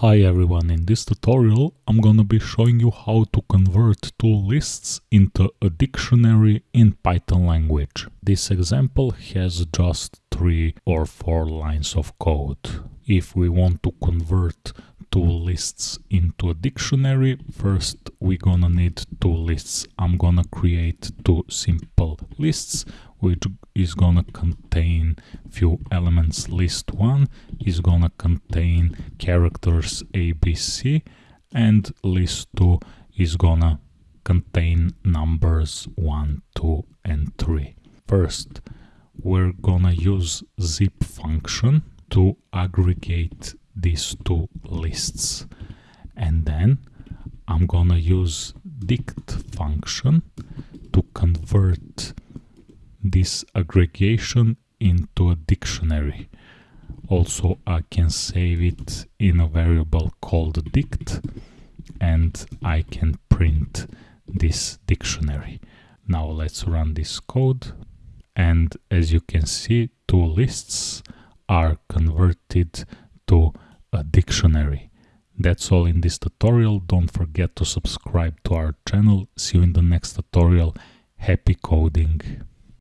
Hi everyone, in this tutorial I'm gonna be showing you how to convert two lists into a dictionary in Python language. This example has just three or four lines of code. If we want to convert two lists into a dictionary, first we're gonna need two lists. I'm gonna create two simple lists which is gonna contain few elements. List 1 is gonna contain characters ABC and list 2 is gonna contain numbers 1, 2 and 3. First, we're gonna use zip function to aggregate these two lists and then I'm gonna use dict function to convert this aggregation into a dictionary. Also, I can save it in a variable called dict and I can print this dictionary. Now let's run this code and as you can see two lists are converted to a dictionary. That's all in this tutorial. Don't forget to subscribe to our channel. See you in the next tutorial. Happy coding!